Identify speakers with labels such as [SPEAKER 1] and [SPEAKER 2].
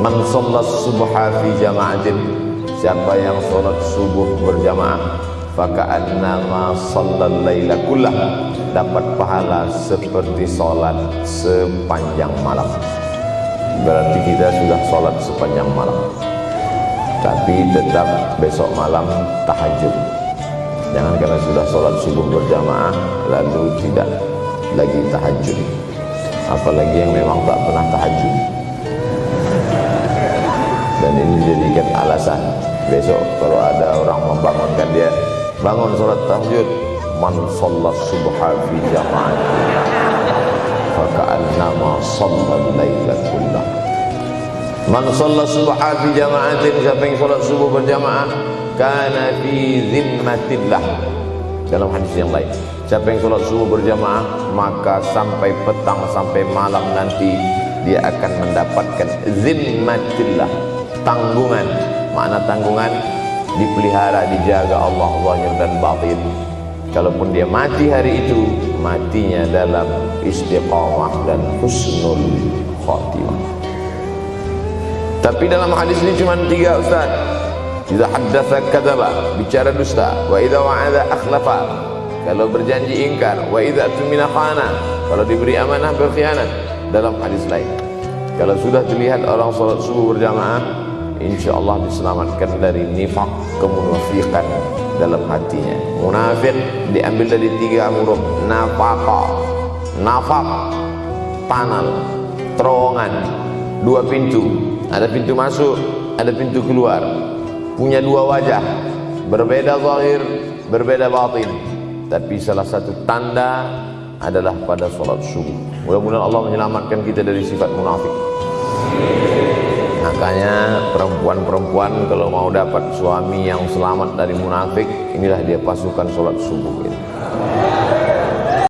[SPEAKER 1] man sallat subha fi jama'atin siapa yang salat subuh berjamaah faka'annama sallal laila kullah dapat pahala seperti salat sepanjang malam. Berarti kita sudah salat sepanjang malam. Tapi tetap besok malam tahajud. Jangan karena sudah salat subuh berjamaah lalu tidak lagi tahajud. Apalagi yang memang tak pernah tahajud besok kalau ada orang membangunkan dia bangun salat tahajud man sallat subha fi jama'at faka'annama sallal laila kullah man sallat subha fi jama'atin siapa yang salat subuh berjamaah? Kana fi zimmatillah. Dalam hadis yang lain siapa yang salat subuh berjamaah maka sampai petang sampai malam nanti dia akan mendapatkan zimmatillah tanggungan makna tanggungan dipelihara dijaga Allah zahir dan batin. Kalaupun dia mati hari itu matinya dalam istiqamah dan husnul khatimah. Tapi dalam hadis ini cuma tiga ustaz. Jika haddasa kadaba bicara dusta. Wa idza wa'ada akhlafa kalau berjanji ingkar. Wa idza tumina khana kalau diberi amanah berkhianat. Dalam hadis lain. Kalau sudah terlihat orang salat subuh berjamaah insyaallah diselamatkan dari nifak kemunafikan dalam hatinya. Munafik diambil dari tiga huruf. Nafaqa nafak panal terowongan. Dua pintu. Ada pintu masuk ada pintu keluar. Punya dua wajah. Berbeda zahir berbeda batin. Tapi salah satu tanda adalah pada sholat subuh. Mudah-mudahan Allah menyelamatkan kita dari sifat munafik makanya perempuan-perempuan kalau mau dapat suami yang selamat dari munafik inilah dia pasukan sholat subuh ini